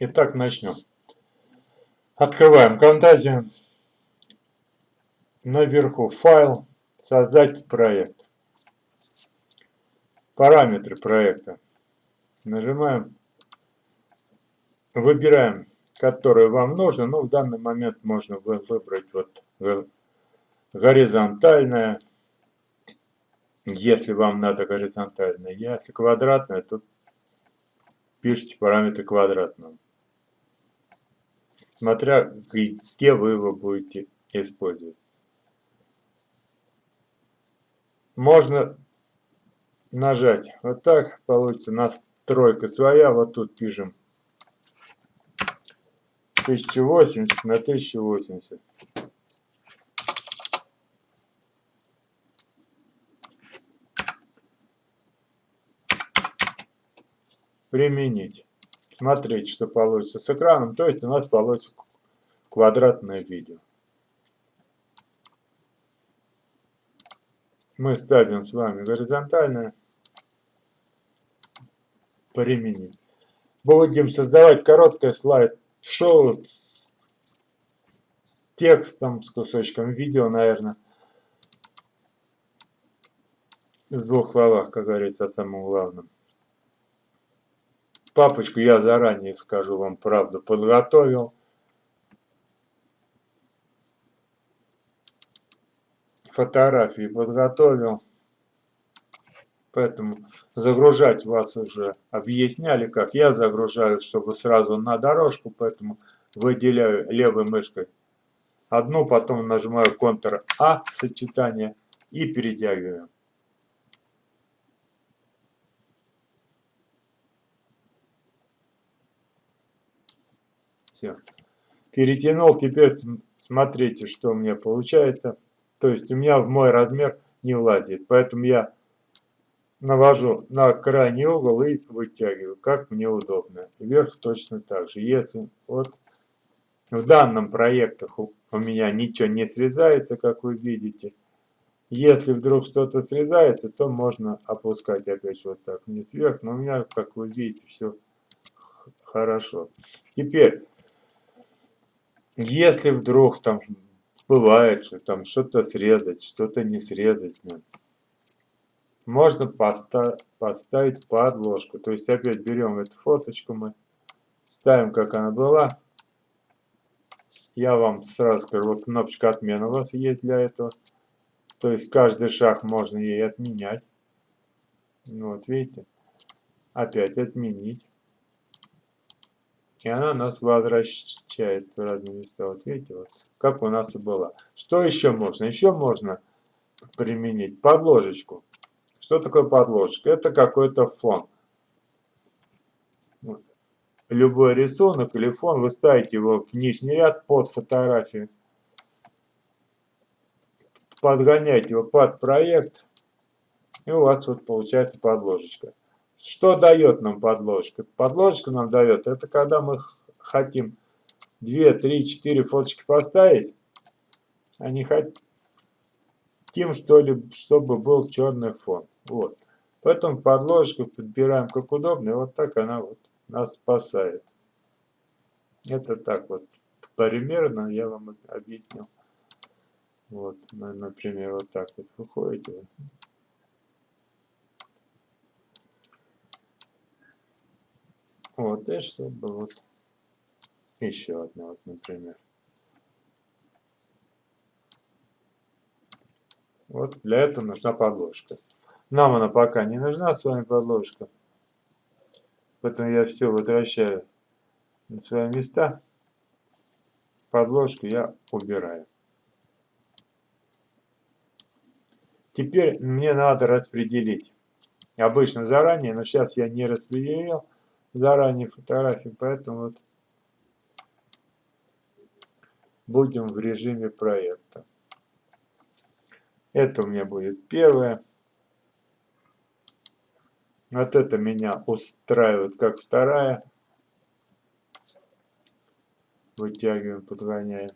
Итак, начнем. Открываем фантазию. Наверху файл, создать проект. Параметры проекта. Нажимаем, выбираем, который вам нужно. Ну, в данный момент можно выбрать вот горизонтальное, если вам надо горизонтальное. Если квадратное, то пишите параметры квадратного. Смотря где вы его будете использовать. Можно нажать вот так, получится настройка своя, вот тут пишем 1080 на 1080. применить. Смотрите, что получится с экраном. То есть у нас получится квадратное видео. Мы ставим с вами горизонтальное. Применить. Будем создавать короткое слайд-шоу с текстом, с кусочком видео, наверное. В двух словах, как говорится, о самом главном. Папочку я заранее скажу вам правду, подготовил. Фотографии подготовил. Поэтому загружать вас уже объясняли, как я загружаю, чтобы сразу на дорожку. Поэтому выделяю левой мышкой одну, потом нажимаю Ctrl-A сочетание и перетягиваю. Все. Перетянул, теперь смотрите, что у меня получается. То есть у меня в мой размер не влазит. Поэтому я навожу на крайний угол и вытягиваю, как мне удобно. Вверх точно так же. Если вот в данном проектах у меня ничего не срезается, как вы видите. Если вдруг что-то срезается, то можно опускать опять вот так вниз вверх. Но у меня, как вы видите, все хорошо. Теперь если вдруг там бывает, что там что-то срезать, что-то не срезать, ну, можно поста поставить подложку. То есть опять берем эту фоточку мы, ставим, как она была. Я вам сразу скажу, вот кнопочка отмена у вас есть для этого. То есть каждый шаг можно ей отменять. Ну, вот видите, опять отменить. И она нас возвращает в разные места. Вот видите, вот как у нас и было. Что еще можно? Еще можно применить подложечку. Что такое подложка? Это какой-то фон. Любой рисунок или фон, вы ставите его в нижний ряд под фотографию. Подгоняете его под проект. И у вас вот получается подложечка. Что дает нам подложка? Подложка нам дает, это когда мы хотим 2, 3, 4 фоточки поставить, а не хотим, что ли, чтобы был черный фон. Вот. Поэтому подложку подбираем как удобно, и вот так она вот нас спасает. Это так вот примерно я вам объяснил. Вот, например, вот так вот выходите. Вот, и чтобы вот еще одна, вот, например. Вот для этого нужна подложка. Нам она пока не нужна, с вами подложка. Поэтому я все возвращаю на свои места. Подложку я убираю. Теперь мне надо распределить. Обычно заранее, но сейчас я не распределил заранее фотографии, поэтому вот будем в режиме проекта. Это у меня будет первое. Вот это меня устраивает как вторая. Вытягиваем, подгоняем.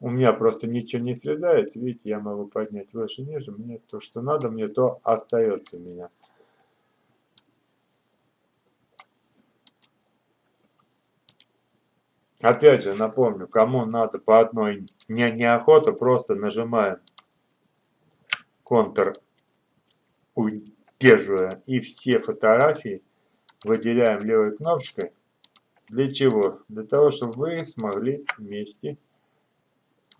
У меня просто ничего не срезается. Видите, я могу поднять выше, ниже. Мне то, что надо, мне то остается у меня. Опять же, напомню, кому надо по одной не, неохота, просто нажимаем Ctrl, удерживая, и все фотографии выделяем левой кнопочкой. Для чего? Для того, чтобы вы смогли вместе,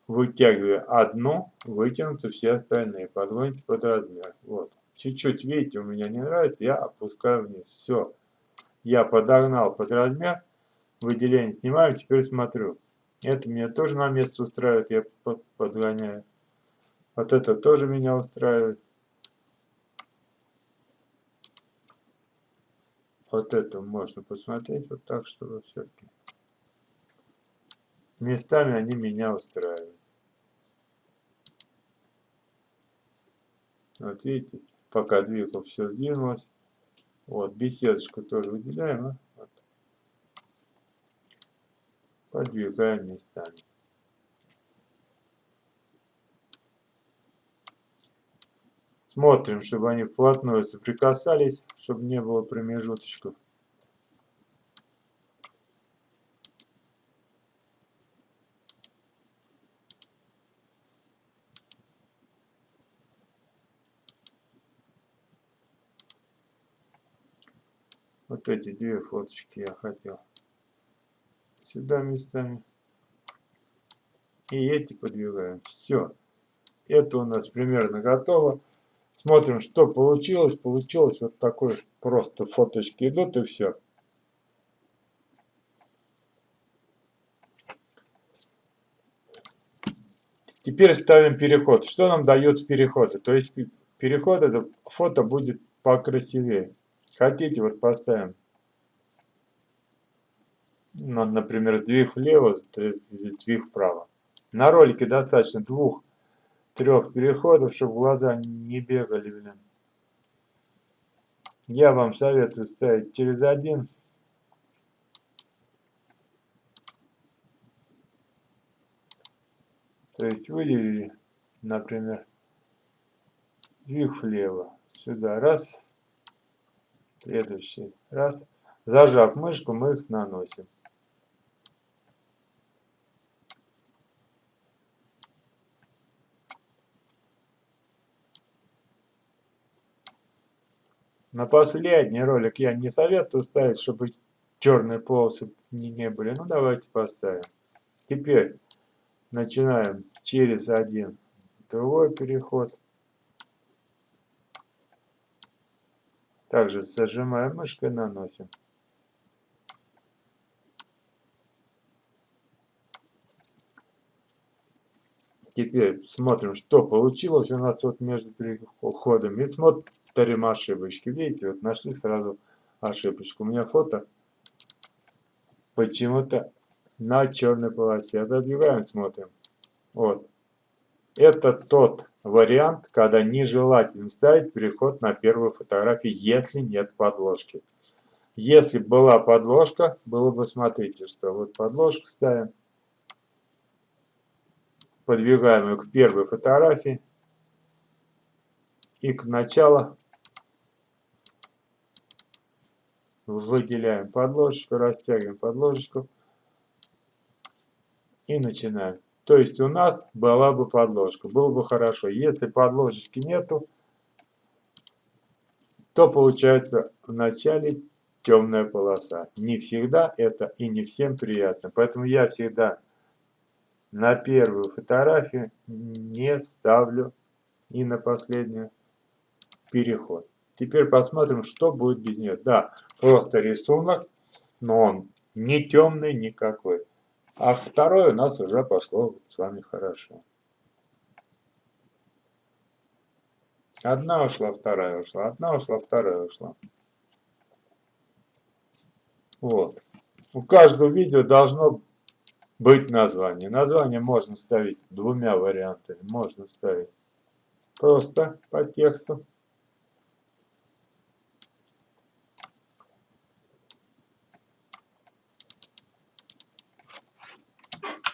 вытягивая одну, вытянуть все остальные, подгоните под размер. Вот. Чуть-чуть, видите, у меня не нравится, я опускаю вниз. Все. Я подогнал под размер выделение снимаю, теперь смотрю. Это меня тоже на место устраивает, я подгоняю. Вот это тоже меня устраивает. Вот это можно посмотреть вот так, чтобы все-таки местами они меня устраивают. Вот видите, пока двигал, все сдвинулось. Вот, беседочку тоже выделяем. А? Подвигаем местами. Смотрим, чтобы они вплотную соприкасались, чтобы не было промежуточков. Вот эти две фоточки я хотел сюда местами. И эти подвигаем. Все. Это у нас примерно готово. Смотрим, что получилось. Получилось вот такой просто фоточки идут и все. Теперь ставим переход. Что нам дает переход? То есть переход это фото будет покрасивее. Хотите, вот поставим например, сдвиг влево, сдвиг вправо. На ролике достаточно двух-трех переходов, чтобы глаза не бегали, блин. Я вам советую ставить через один. То есть выделили, например, сдвиг влево. Сюда раз. Следующий раз. Зажав мышку, мы их наносим. На последний ролик я не советую ставить, чтобы черные полосы не, не были. Ну, давайте поставим. Теперь начинаем через один другой переход. Также зажимаем мышкой, наносим. Теперь смотрим, что получилось у нас вот между переходами. И смотрим ошибочки. Видите, вот нашли сразу ошибочку. У меня фото почему-то на черной полосе. Отодвигаем, смотрим. Вот. Это тот вариант, когда нежелательно ставить переход на первую фотографию, если нет подложки. Если была подложка, было бы, смотрите, что вот подложку ставим подвигаем ее к первой фотографии и к началу выделяем подложечку, растягиваем подложечку и начинаем. То есть у нас была бы подложка, было бы хорошо. Если подложечки нету, то получается в начале темная полоса. Не всегда это и не всем приятно. Поэтому я всегда на первую фотографию не ставлю и на последнюю переход. Теперь посмотрим, что будет без нее. Да, просто рисунок, но он не темный никакой. А второй у нас уже пошло с вами хорошо. Одна ушла, вторая ушла, одна ушла, вторая ушла. Вот. У каждого видео должно быть название. Название можно ставить двумя вариантами. Можно ставить просто по тексту.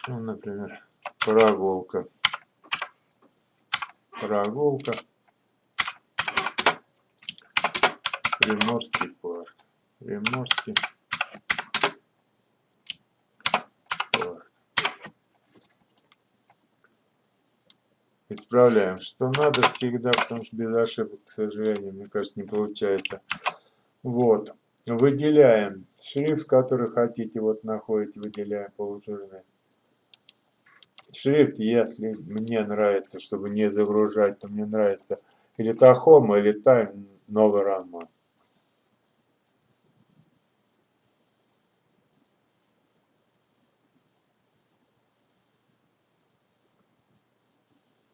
Ну, например, прогулка. Прогулка. Приморский парк. Приморский Исправляем, что надо всегда, потому что без ошибок, к сожалению, мне кажется, не получается. Вот. Выделяем шрифт, который хотите, вот находите, выделяем полужирный. Шрифт, если мне нравится, чтобы не загружать, то мне нравится или Тахома, или Тайм Новый Роман.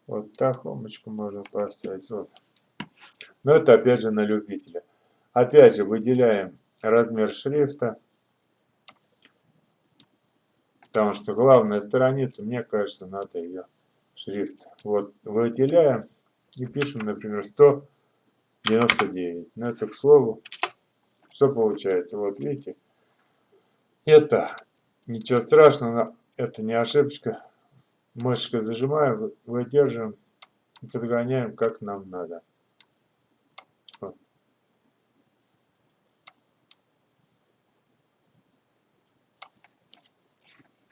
Вот Тахомочку можно поставить. Вот. Но это опять же на любителя. Опять же выделяем размер шрифта. Потому что главная страница, мне кажется, надо ее шрифт. Вот выделяем и пишем, например, 199. Но это к слову, что получается. Вот видите, это ничего страшного, это не ошибка. Мышкой зажимаем, выдерживаем и подгоняем как нам надо.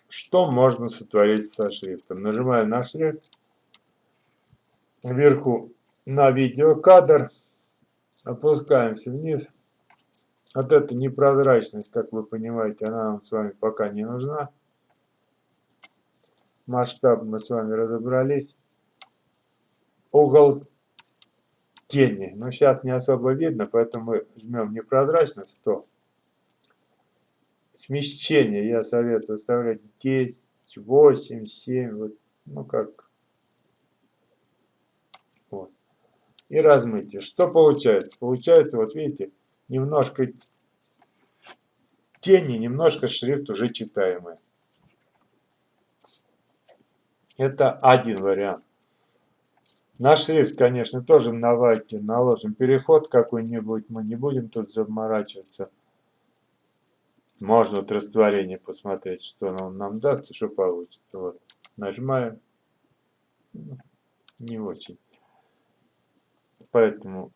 Что можно сотворить со шрифтом? Нажимаю на шрифт, вверху на видеокадр, опускаемся вниз. Вот эта непрозрачность, как вы понимаете, она нам с вами пока не нужна. Масштаб мы с вами разобрались. Угол тени. Но сейчас не особо видно, поэтому мы жмем непрозрачность 100 смещение я советую оставлять 10, 8, 7, вот, ну как. Вот. И размытие. Что получается? Получается, вот видите, немножко тени, немножко шрифт уже читаемый. Это один вариант. На шрифт, конечно, тоже давайте наложим переход какой-нибудь. Мы не будем тут заморачиваться. Можно вот растворение посмотреть, что он нам даст и что получится. Вот. Нажимаем. Ну, не очень. Поэтому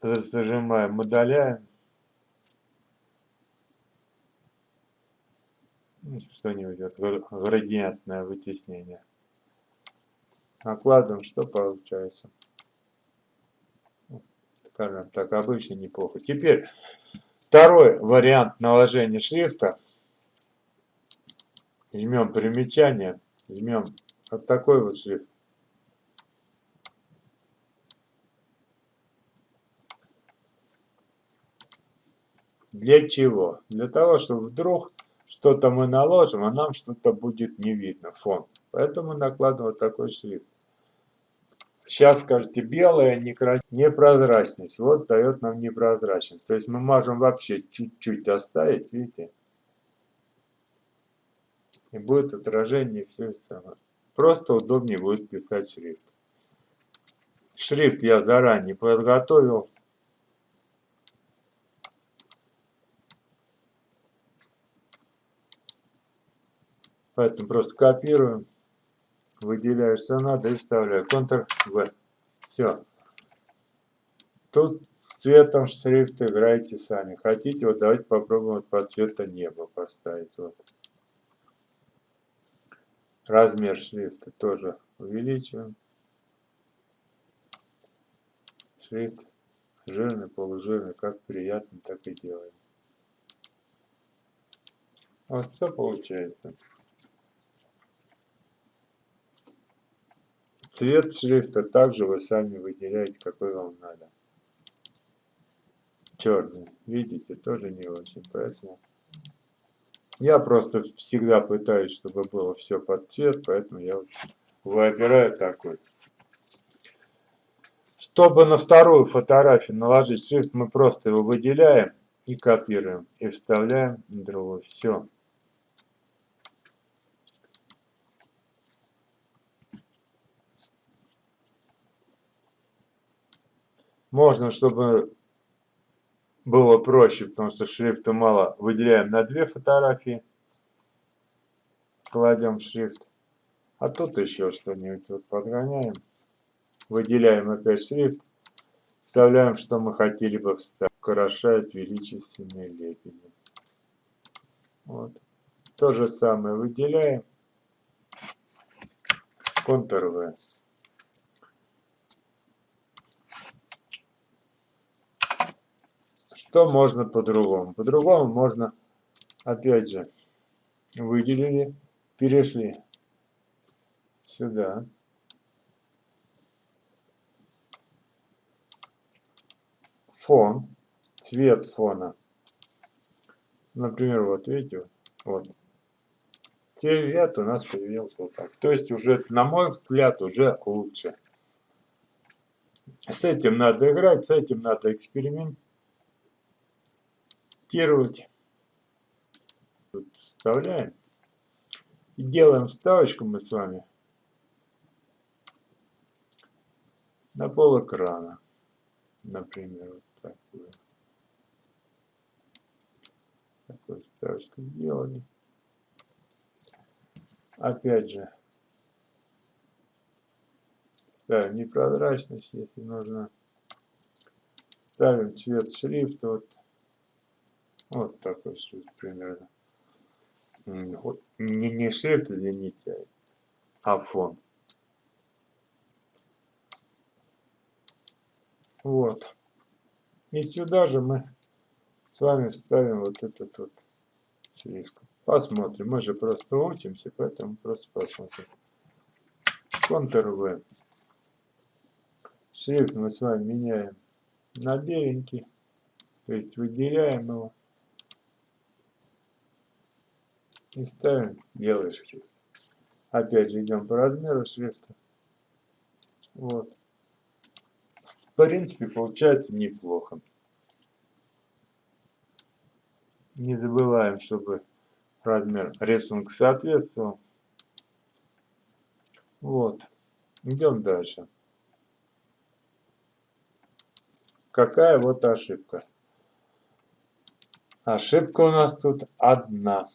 зажимаем, удаляем. Что-нибудь, вот, градиентное вытеснение. Накладываем, что получается. Скажем так, обычно неплохо. Теперь Второй вариант наложения шрифта. Жмем примечание, жмем вот такой вот шрифт. Для чего? Для того, чтобы вдруг что-то мы наложим, а нам что-то будет не видно, фон. Поэтому накладываем вот такой шрифт. Сейчас скажете, белая непрозрачность. Вот дает нам непрозрачность. То есть мы можем вообще чуть-чуть оставить, видите? И будет отражение, все самое. Просто удобнее будет писать шрифт. Шрифт я заранее подготовил. Поэтому просто копируем выделяю, что надо, и вставляю. Ctrl-V. Все. Тут с цветом шрифт играйте сами. Хотите, вот давайте попробуем вот по цвету неба поставить. Вот. Размер шрифта тоже увеличиваем. Шрифт жирный, полужирный, как приятно, так и делаем. Вот что получается. Цвет шрифта также вы сами выделяете, какой вам надо. Черный, видите, тоже не очень, поэтому... Я просто всегда пытаюсь, чтобы было все под цвет, поэтому я выбираю такой. Чтобы на вторую фотографию наложить шрифт, мы просто его выделяем и копируем, и вставляем на другую. Все. Можно, чтобы было проще, потому что шрифта мало, выделяем на две фотографии, кладем шрифт. А тут еще что-нибудь вот подгоняем. Выделяем опять шрифт. Вставляем, что мы хотели бы вставить. Украшает величественные лебеди. Вот. То же самое выделяем. Ctrl-V. Что можно по-другому? По-другому можно, опять же, выделили, перешли сюда. Фон, цвет фона. Например, вот видите, вот. Цвет у нас появился вот так. То есть уже, на мой взгляд, уже лучше. С этим надо играть, с этим надо экспериментировать. Тут вставляем. И делаем вставочку мы с вами на пол экрана. Например, вот такую. Такую вставочку сделали. Опять же, ставим непрозрачность, если нужно. Ставим цвет шрифта, вот, вот такой шрифт примерно. Не, не шрифт, извините, а фон. Вот. И сюда же мы с вами ставим вот этот вот шрифт. Посмотрим. Мы же просто учимся, поэтому просто посмотрим. Ctrl-V. Шрифт мы с вами меняем на беленький. То есть выделяем его. И ставим белый шрифт. Опять же идем по размеру шрифта. Вот. В принципе, получается неплохо. Не забываем, чтобы размер рисунка соответствовал. Вот. Идем дальше. Какая вот ошибка? Ошибка у нас тут одна.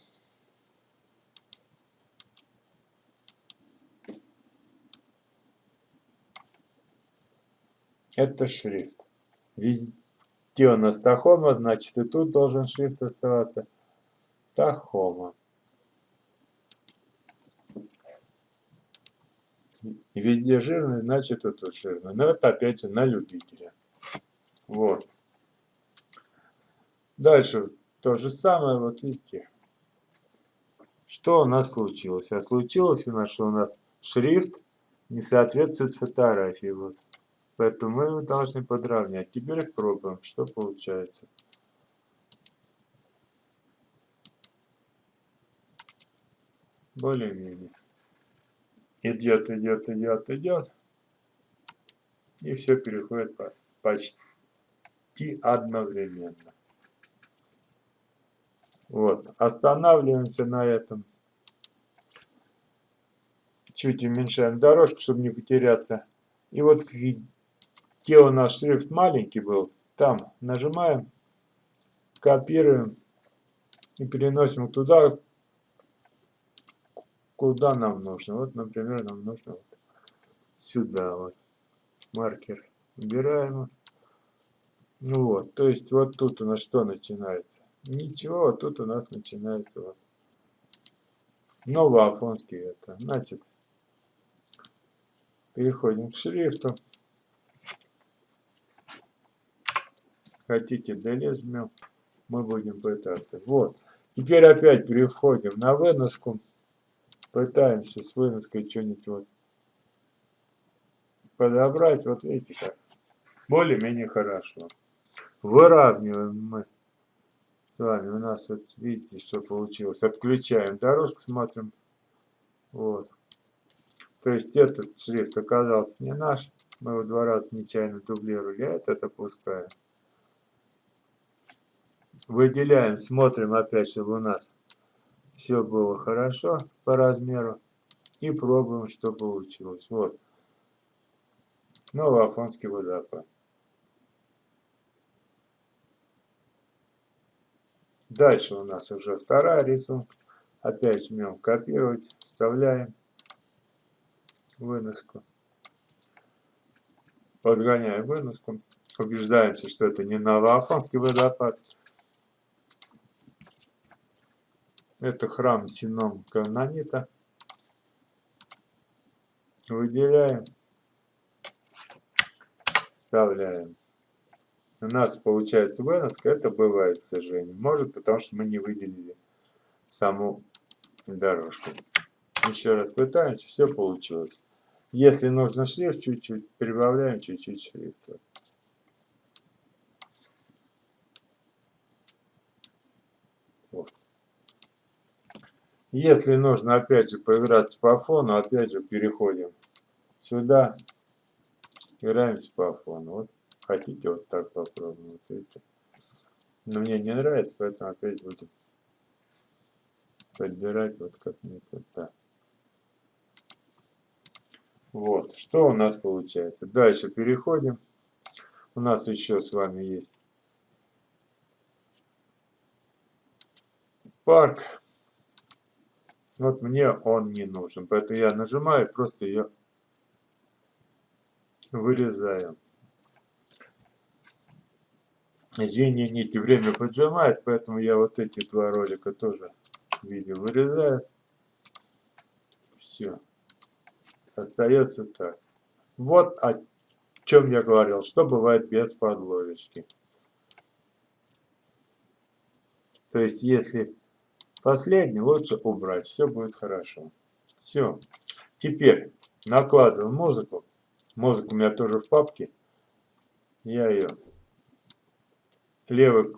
Это шрифт. Везде у нас тахома, значит и тут должен шрифт оставаться. Тахома. Везде жирный, значит и тут жирный. Но это опять же на любителя. Вот. Дальше то же самое, вот видите. Что у нас случилось? А случилось у нас, что у нас шрифт не соответствует фотографии. Вот. Поэтому мы его должны подравнять. Теперь пробуем, что получается. Более-менее. Идет, идет, идет, идет. И все переходит почти одновременно. Вот. Останавливаемся на этом. Чуть уменьшаем дорожку, чтобы не потеряться. И вот где у нас шрифт маленький был, там нажимаем, копируем и переносим туда, куда нам нужно. Вот, например, нам нужно вот сюда вот маркер убираем. Ну вот, то есть вот тут у нас что начинается? Ничего, вот тут у нас начинается вот новоафонский это. Значит, переходим к шрифту. Хотите жмем, мы будем пытаться. Вот. Теперь опять переходим на выноску. Пытаемся с выноской что-нибудь вот подобрать. Вот видите как. Более-менее хорошо. Выравниваем мы с вами. У нас вот видите, что получилось. Отключаем дорожку, смотрим. Вот. То есть этот шрифт оказался не наш. Мы его два раза нечаянно дублировали, а этот опускаем выделяем, смотрим опять, чтобы у нас все было хорошо по размеру. И пробуем, что получилось. Вот. Новоафонский водопад. Дальше у нас уже вторая рисунка. Опять жмем копировать, вставляем выноску. Подгоняем выноску. Убеждаемся, что это не новоафонский водопад. Это храм Сином Канонита. Выделяем. Вставляем. у нас получается выноска, это бывает, к сожалению. Может, потому что мы не выделили саму дорожку. Еще раз пытаемся, все получилось. Если нужно шрифт, чуть-чуть прибавляем, чуть-чуть шрифта. Вот. Если нужно опять же поиграться по фону, опять же переходим сюда, играемся по фону. Вот хотите вот так попробуем. Вот видите. Но мне не нравится, поэтому опять будем подбирать вот как-нибудь вот так. Вот, что у нас получается. Дальше переходим. У нас еще с вами есть парк. Вот мне он не нужен, поэтому я нажимаю, просто ее вырезаю. Извини, нити время поджимает, поэтому я вот эти два ролика тоже видео вырезаю. Все остается так. Вот о чем я говорил, что бывает без подложечки. То есть, если последний, лучше убрать, все будет хорошо. Все. Теперь накладываем музыку. Музыка у меня тоже в папке. Я ее левой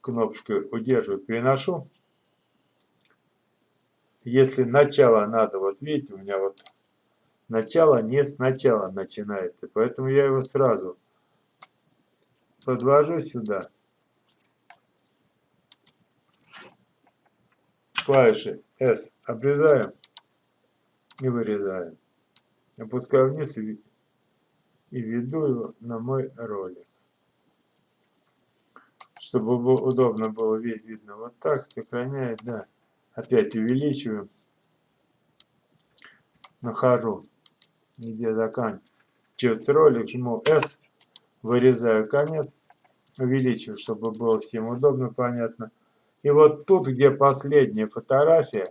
кнопочкой удерживаю, переношу. Если начало надо, вот видите, у меня вот Начало не сначала начинается, поэтому я его сразу подвожу сюда. Клавиши S обрезаем и вырезаем. Опускаю вниз и, веду его на мой ролик. Чтобы было, удобно было видно вот так, сохраняет, да. Опять увеличиваем. Нахожу где заканчивается ролик, жму S, вырезаю конец, увеличиваю, чтобы было всем удобно, понятно. И вот тут, где последняя фотография,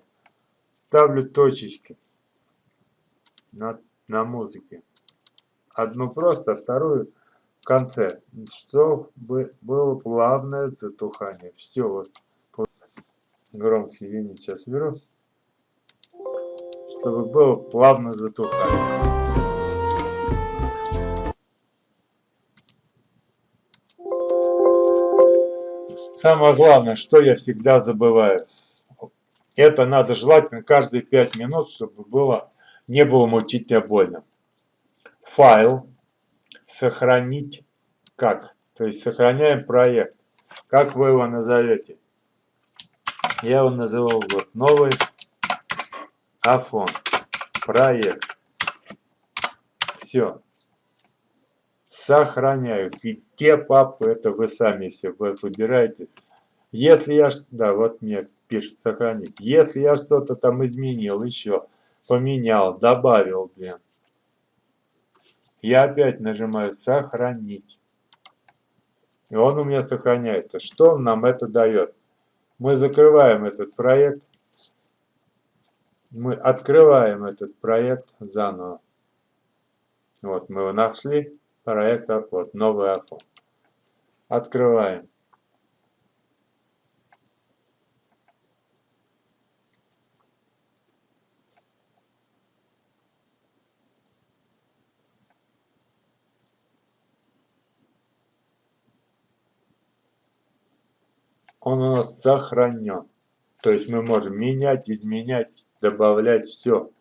ставлю точечки на, на музыке. Одну просто, вторую в конце, чтобы было плавное затухание. Все, вот. Громкий юнит сейчас беру чтобы было плавно затухание. Самое главное, что я всегда забываю, это надо желательно каждые 5 минут, чтобы было, не было мучительно больно. Файл сохранить как? То есть сохраняем проект. Как вы его назовете? Я его называл вот новый Афон. Проект. Все. Сохраняю. Те папы, это вы сами все выбираете. Если я... Да, вот мне пишет сохранить. Если я что-то там изменил еще, поменял, добавил, блин. Я опять нажимаю сохранить. И он у меня сохраняется. Что нам это дает? Мы закрываем этот проект мы открываем этот проект заново. Вот, мы его нашли, проект, вот, новый iPhone. Открываем. Он у нас сохранен. То есть мы можем менять, изменять, добавлять все.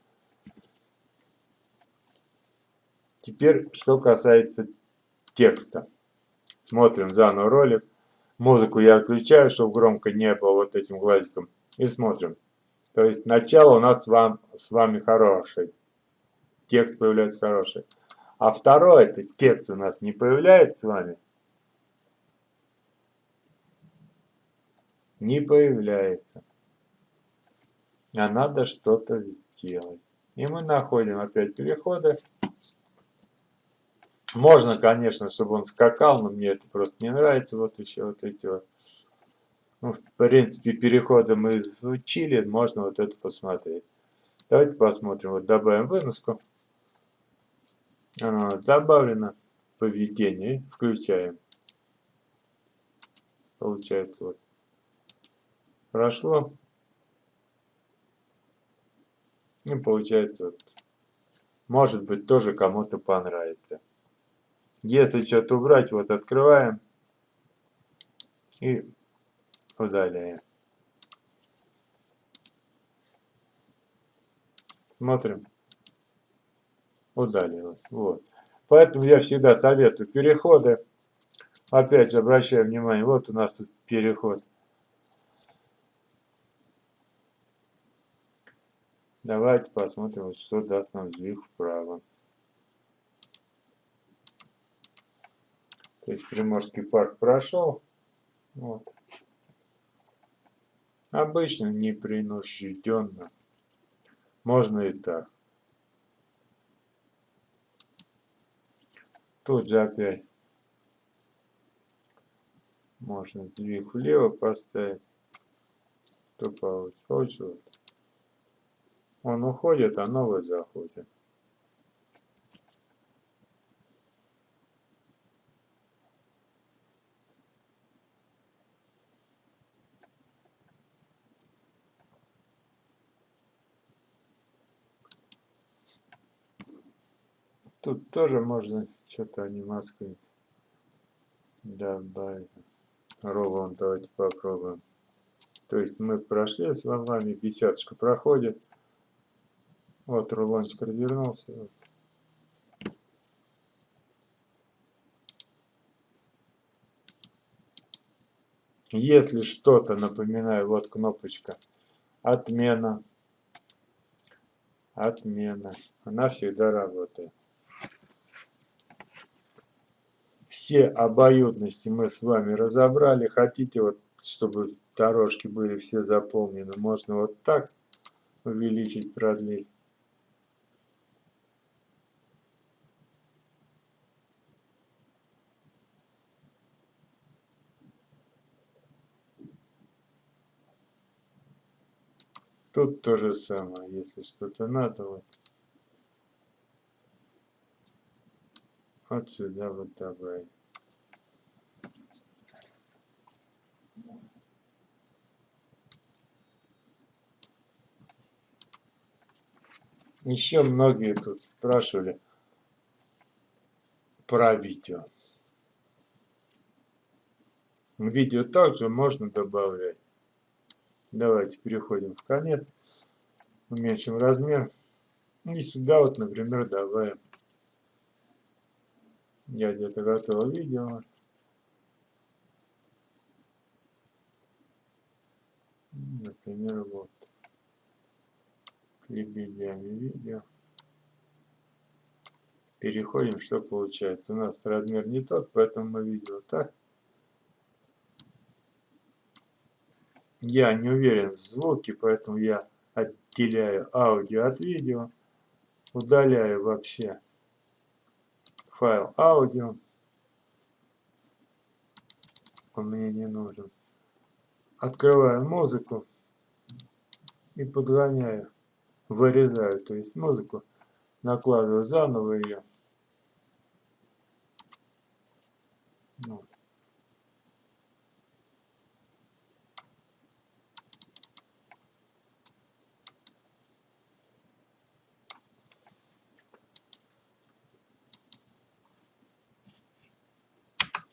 Теперь, что касается текста. Смотрим заново ролик. Музыку я отключаю, чтобы громко не было вот этим глазиком. И смотрим. То есть начало у нас вам, с вами хорошее. Текст появляется хороший. А второй, это текст у нас не появляется с вами. Не появляется а надо что-то сделать. И мы находим опять переходы. Можно, конечно, чтобы он скакал, но мне это просто не нравится. Вот еще вот эти вот. Ну, в принципе, переходы мы изучили, можно вот это посмотреть. Давайте посмотрим. Вот добавим выноску. Добавлено поведение. Включаем. Получается вот. Прошло. И получается вот. Может быть тоже кому-то понравится. Если что-то убрать, вот открываем и удаляем. Смотрим. Удалилось. Вот. Поэтому я всегда советую переходы. Опять же, обращаю внимание, вот у нас тут переход. Давайте посмотрим, что даст нам сдвиг вправо. То есть Приморский парк прошел. Вот. Обычно непринужденно. Можно и так. Тут же опять можно двиг влево поставить. Что? Получится. Он уходит, а новый заходит. Тут тоже можно что-то анимацию добавить. Роллон давайте попробуем. То есть мы прошли с вами, беседочка проходит. Вот рулончик развернулся. Если что-то, напоминаю, вот кнопочка «Отмена». Отмена. Она всегда работает. Все обоюдности мы с вами разобрали. Хотите, вот, чтобы дорожки были все заполнены, можно вот так увеличить, продлить. Тут то же самое, если что-то надо, вот. Вот сюда вот добавить. Еще многие тут спрашивали про видео. Видео также можно добавлять. Давайте переходим в конец. Уменьшим размер. И сюда вот, например, добавим. Я где-то готовил видео. Например, вот лебедями видео. Переходим, что получается. У нас размер не тот, поэтому мы видео так. Я не уверен в звуке, поэтому я отделяю аудио от видео. Удаляю вообще файл аудио. Он мне не нужен. Открываю музыку и подгоняю вырезаю, то есть музыку, накладываю заново ее. Вот.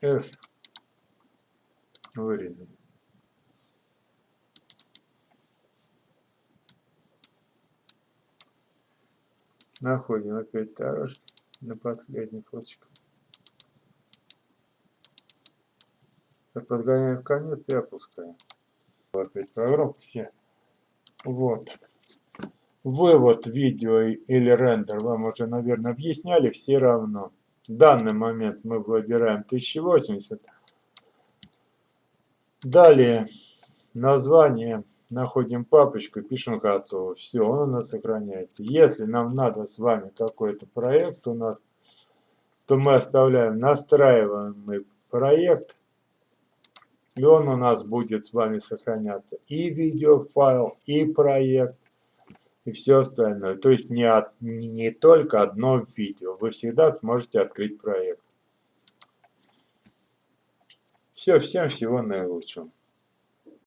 S вырезали. Находим опять дорожки на последний фоточку. Подгоняем в конец и опускаем. Опять программ все. Вот. Вывод видео или рендер вам уже, наверное, объясняли. Все равно. Данный момент мы выбираем 1080. Далее название, находим папочку, пишем готово. Все, он у нас сохраняется. Если нам надо с вами какой-то проект у нас, то мы оставляем настраиваемый проект, и он у нас будет с вами сохраняться. И видеофайл, и проект, и все остальное. То есть не, от, не только одно видео. Вы всегда сможете открыть проект. Все, всем всего наилучшего.